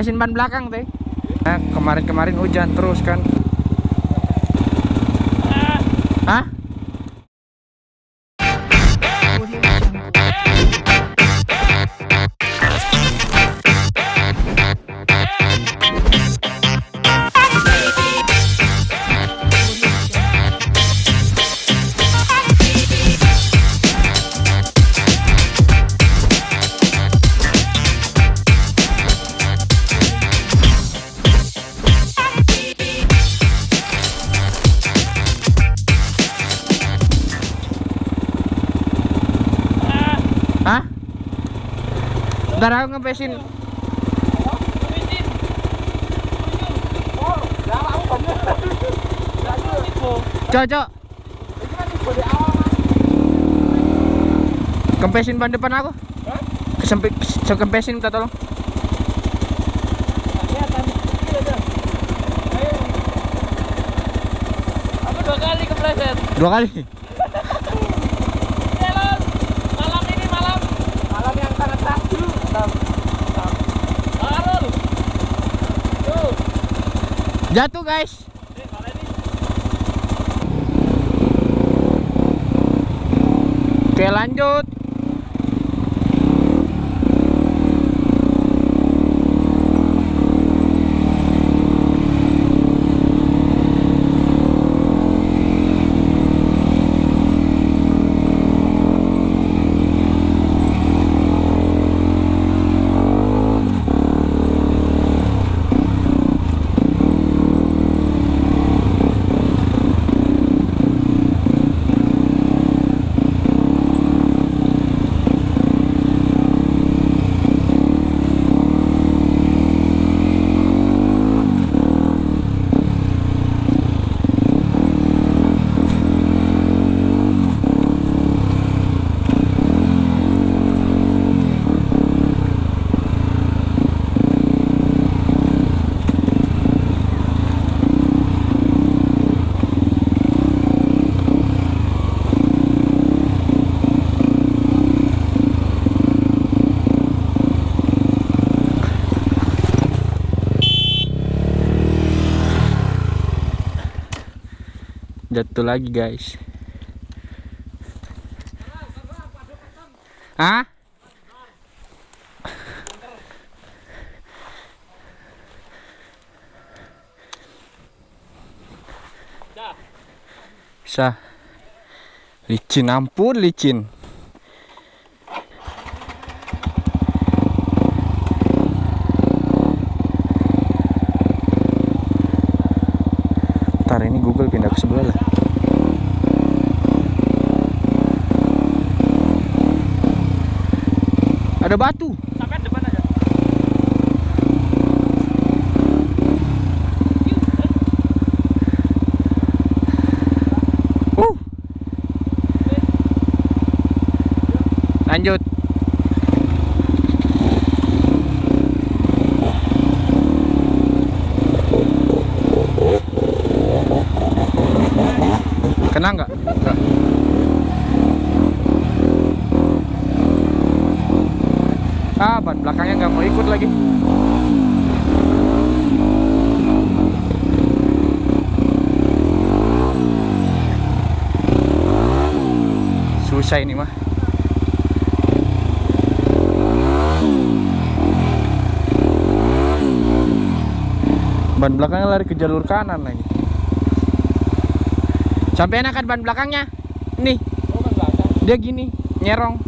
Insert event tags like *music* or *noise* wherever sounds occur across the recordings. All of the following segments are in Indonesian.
Kempesin ban belakang teh. Nah, kemarin-kemarin hujan terus kan. Ntar aku ngepesin Cocok Kempesin ban depan aku. Kesempit, kempesin minta tolong. Dua kali kepleset. Dua kali Jalan. Malam ini malam. Malam yang sangat takjub. Arul. Tuh. Jatuh guys? Oke lanjut Jatuh lagi guys. Hah? Bisa Licin ampun licin Ntar ini Google pindah ke sebelah lah Ada batu Sampai depan aja. uh. Lanjut Kena nggak? Nggak. Ah, ban belakangnya nggak mau ikut lagi. Susah ini mah. Ban belakangnya lari ke jalur kanan lagi. Sampai enakan ban belakangnya. Nih, kan dia gini, nyerong.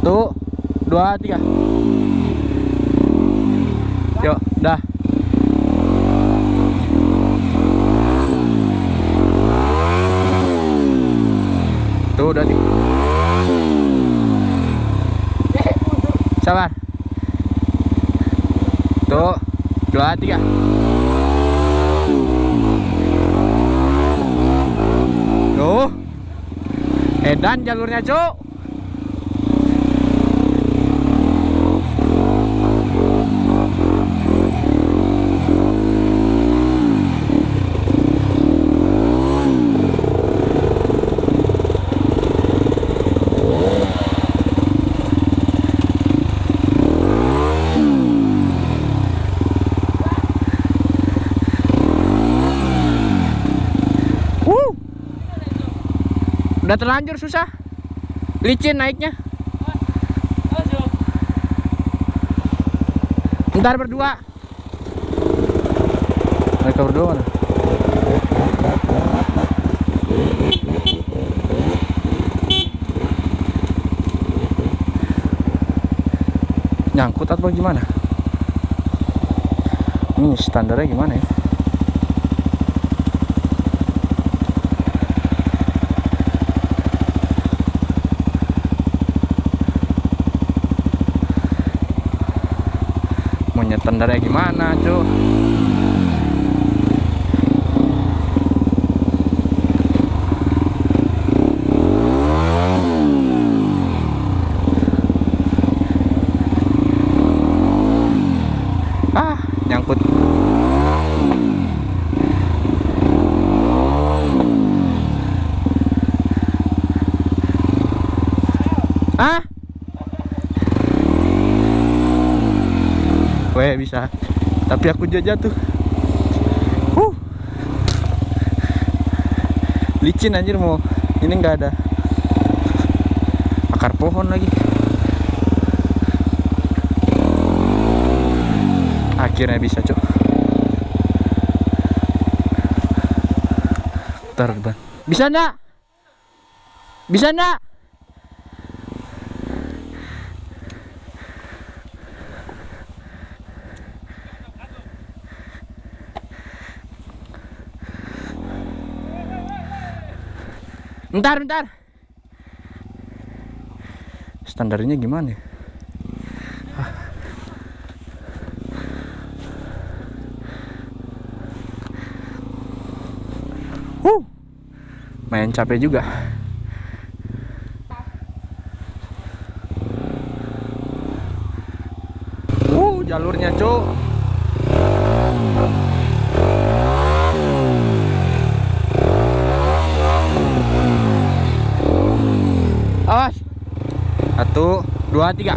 Tuh, dua, tiga. Yuk, dah. Tuh, udah tiga. Sabar. Tuh, dua, tiga. Tuh. Edan jalurnya, Cuk. Udah terlanjur susah. Licin naiknya. Ntar berdua. Mereka berdua mana? Nyangkut atau gimana? Ini standarnya gimana ya? Standarnya gimana, cuy? Ah, nyangkut. Ah? Weh bisa. Tapi aku juga jatuh. Huh. Licin anjir mau. Ini nggak ada akar pohon lagi. Akhirnya bisa, Cok. Terbang. Bisa enggak? Bisa enggak? Bentar, bentar. Standarnya gimana ya? Huh. Main capek juga. Uh, jalurnya, Cuk. Awas. Satu, dua, tiga.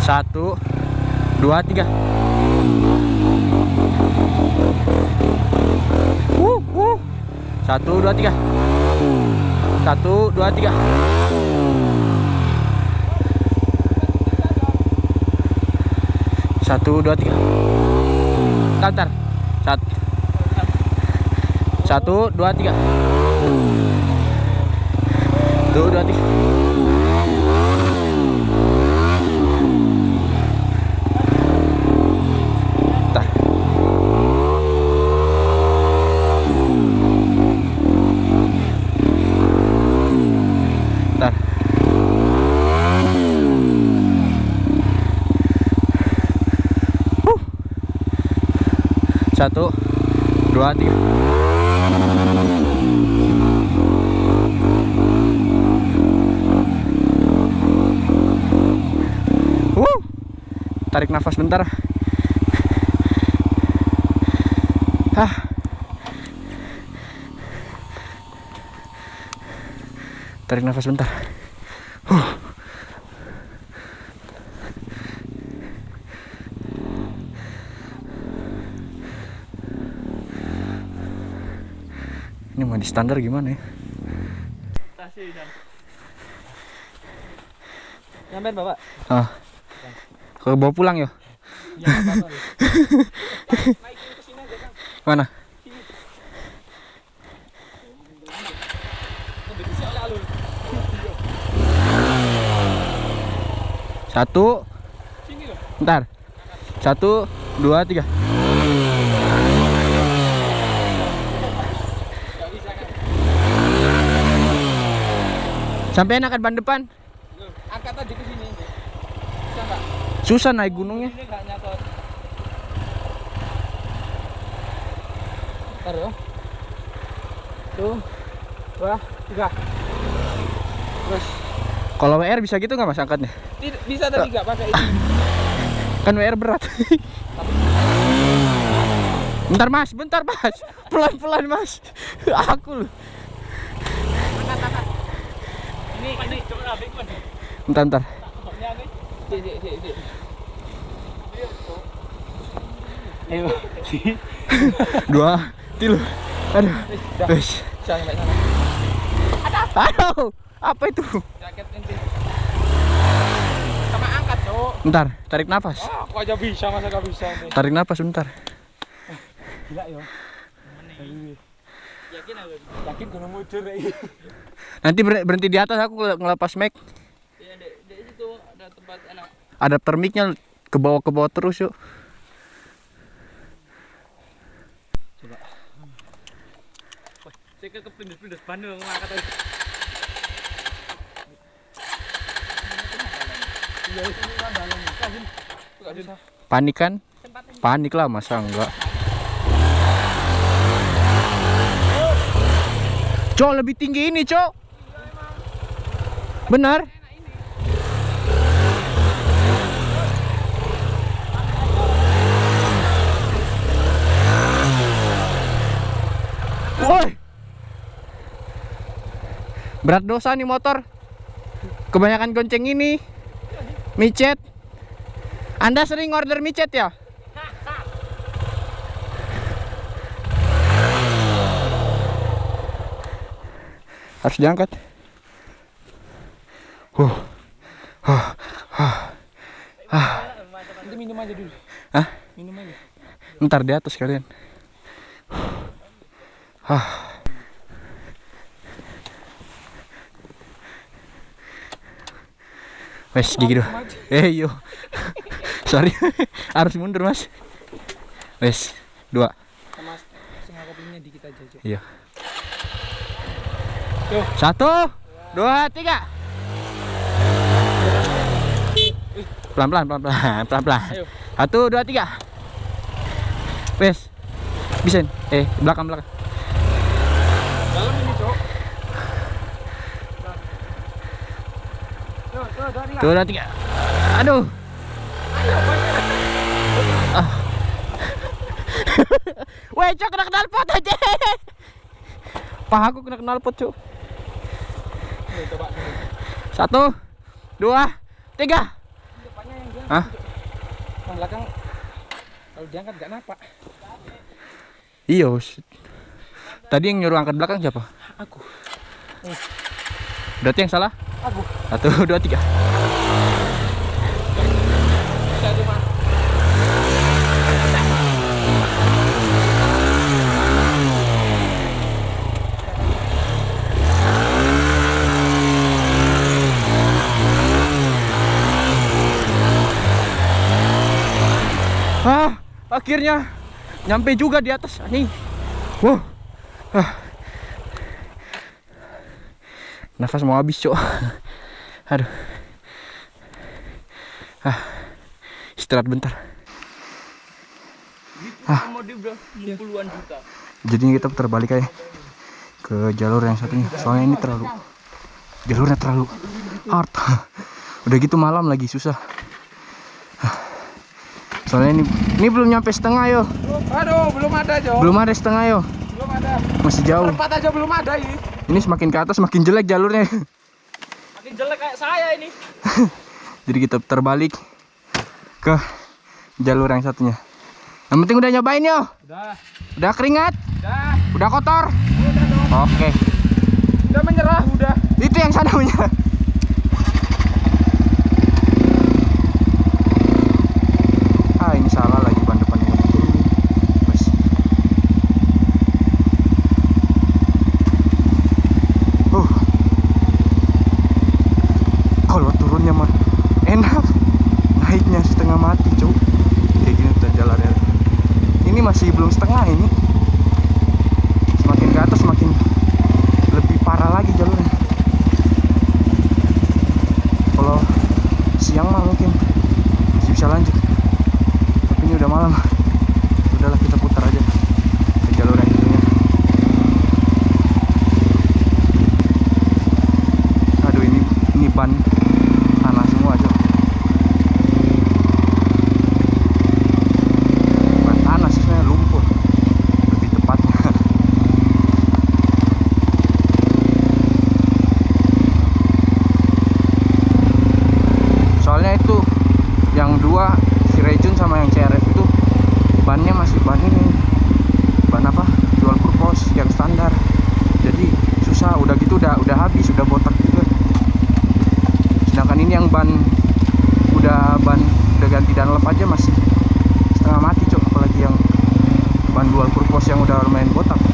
Satu, dua, tiga. Uh, uh. Satu, dua, tiga. Satu, dua, tiga. Satu, dua, tiga. Tantar. Satu. Satu, dua, tiga. Ntar. Huh. Satu, dua, tiga. Tarik nafas bentar. Hah. Tarik nafas bentar. Huh. Ini mau di standar gimana ya? Nyampein Bapak. Ah. Ke bawa pulang yo. Ya. Mana? Satu. Ntar. Satu, dua, tiga. Sampai enakan ban depan. Angkat aja ke sini. Bisa enggak? Susah naik gunungnya. Ini enggak nyakot. Ntar ya. Tuh. Dua, tiga. Terus. Kalau WR bisa gitu nggak mas angkatnya? Bisa tadi enggak pakai ini. *laughs* Kan WR berat. *laughs* bentar mas, bentar mas. Pelan-pelan mas. *laughs* Aku loh. Bentar, bentar. Ayo. *laughs* Dua, tilu. Aduh. Wes. Aduh. Apa itu? Sama angkat, Cok. Bentar, tarik nafas. Ah, aku aja bisa, masa gak bisa nih. Tarik nafas bentar. Gila yo. Yakin aku. Yakin gunung mujur. Nanti ber- berhenti di atas aku ngelepas mic. Ya, di, di situ ada tempat enak. Adapter mic-nya ke bawah ke bawah terus yuk. Saya ke Bandung ngangkat bisa. Panik kan? Panik lah masa enggak. Cok lebih tinggi ini cok. Benar? Woi. Berat dosa nih motor. Kebanyakan gonceng ini. Micet. Anda sering order micet ya? Harus diangkat. Huh. Huh. Huh. Nanti minum aja dulu. Hah? Minum aja. Ntar di atas kalian. Hah. Wes gigi dulu. Eh yo. *laughs* Sorry. *laughs* Harus mundur, Mas. Wes, dua. Kopinya dikit aja. Iya. Tuh. Satu, dua, tiga. Pelan pelan *laughs* pelan pelan pelan pelan. Ayo. Satu, dua, tiga. Wes. Bisa. Eh, belakang belakang. Dalam ini, Cok. Tuh, tuh. Tuh. Aduh. Ah. *laughs* Weh, cok kena knalpot aja. Pahaku kena knalpot, cok. Satu, dua, tiga. Depannya yang. Hah? Belakang kalau diangkat gak napak. Iya. Tadi yang nyuruh angkat belakang siapa? Aku. Berarti yang salah? Aku. Satu, *laughs* dua, tiga. Ah, akhirnya nyampe juga di atas anjing. Wow. Ah. Nafas mau habis, Cok. Aduh. Ah. Istirahat bentar. Ah. Mau di bro, 60-an juta. Jadinya kita putar balik aja ke jalur yang satunya. Soalnya ini terlalu jalurnya terlalu hard. *laughs* Udah gitu malam lagi susah. Ah. Soalnya ini ini belum nyampe setengah yo. Aduh, belum ada, Cok. Belum ada setengah yo. Belum ada. Masih jauh. Perempat aja belum ada ini. Ini semakin ke atas semakin jelek jalurnya. Makin jelek kayak saya ini. *laughs* Jadi kita putar balik ke jalur yang satunya. Yang penting udah nyobain yo. Udah. Udah keringat, Udah. udah kotor. Udah dong. Oke. Udah menyerah, udah. Itu yang sana. Lanjut. udah gitu udah udah habis udah botak juga sedangkan ini yang ban udah ban udah ganti dan lep aja masih setengah mati cok. Apalagi yang ban dual purpose yang udah lumayan botak.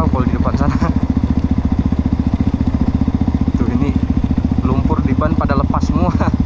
tahu kalau di depan sana. Tuh ini lumpur di ban pada lepas semua.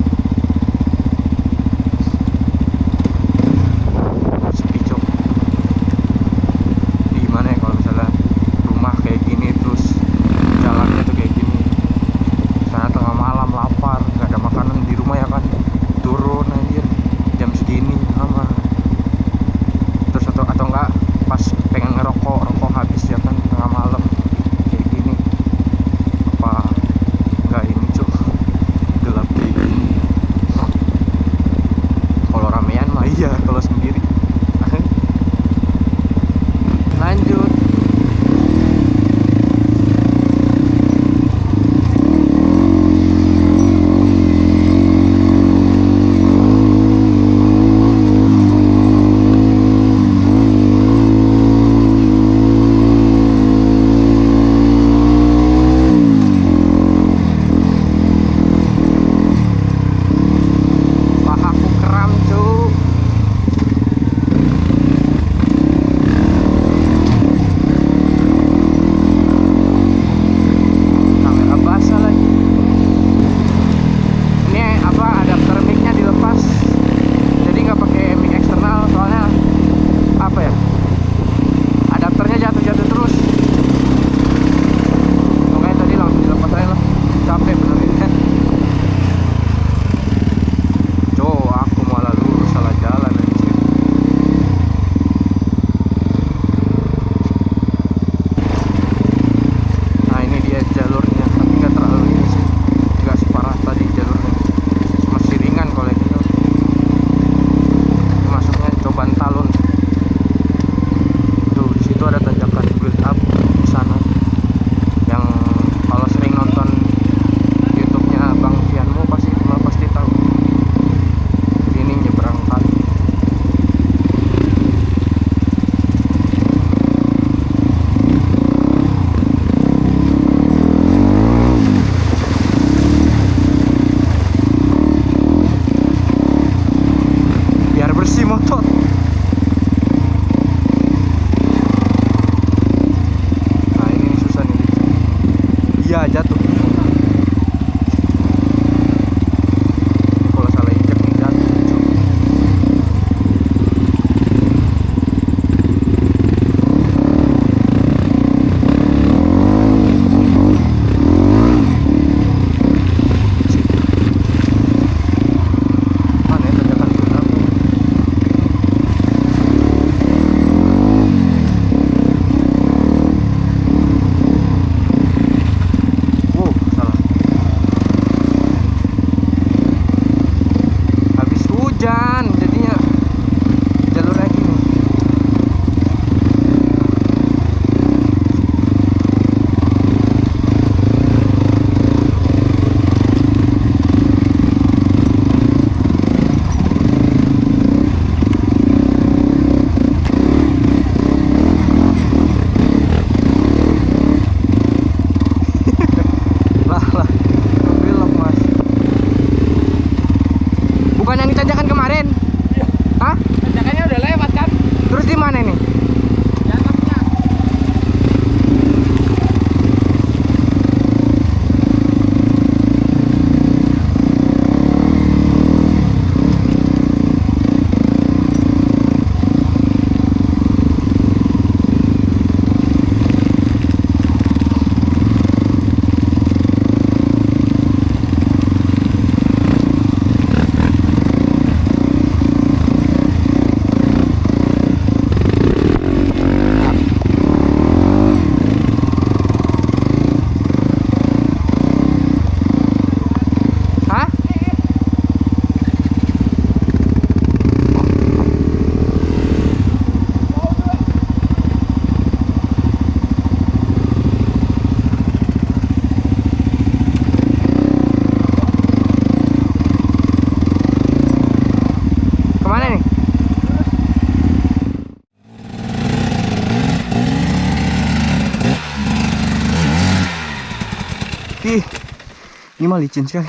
Ini mah licin sekali.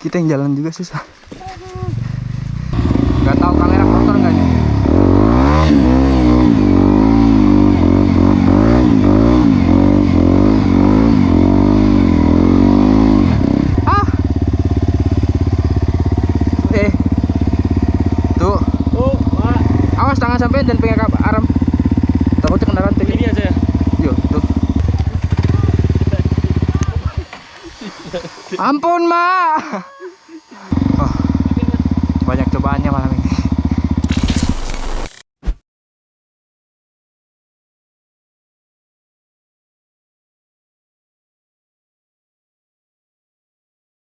Kita yang jalan juga susah.